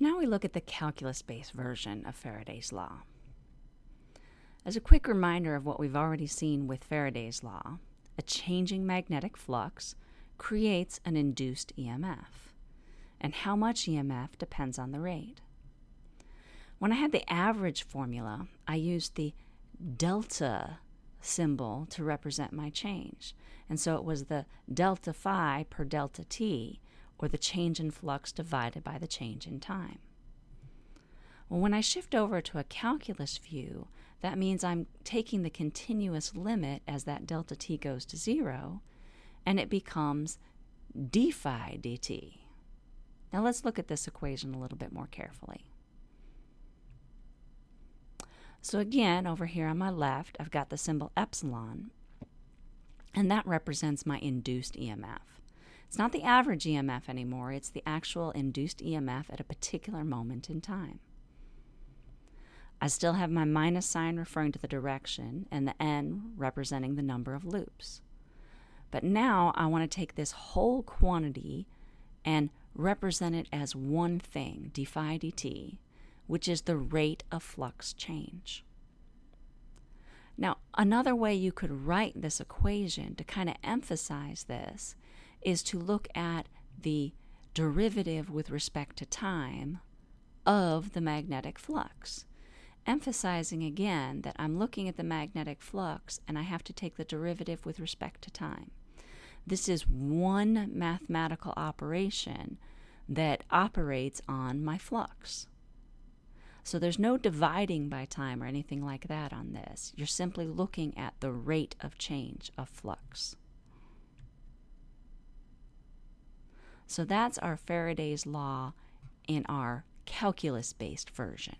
now we look at the calculus-based version of Faraday's law. As a quick reminder of what we've already seen with Faraday's law, a changing magnetic flux creates an induced EMF, and how much EMF depends on the rate. When I had the average formula, I used the delta symbol to represent my change. And so it was the delta phi per delta t, or the change in flux divided by the change in time. Well, when I shift over to a calculus view, that means I'm taking the continuous limit as that delta t goes to zero, and it becomes d phi dt. Now let's look at this equation a little bit more carefully. So again, over here on my left, I've got the symbol epsilon, and that represents my induced EMF. It's not the average EMF anymore, it's the actual induced EMF at a particular moment in time. I still have my minus sign referring to the direction and the n representing the number of loops. But now I want to take this whole quantity and represent it as one thing, d phi dt, which is the rate of flux change. Now, another way you could write this equation to kind of emphasize this is to look at the derivative with respect to time of the magnetic flux. Emphasizing again that I'm looking at the magnetic flux and I have to take the derivative with respect to time. This is one mathematical operation that operates on my flux. So there's no dividing by time or anything like that on this. You're simply looking at the rate of change of flux. So that's our Faraday's law in our calculus based version.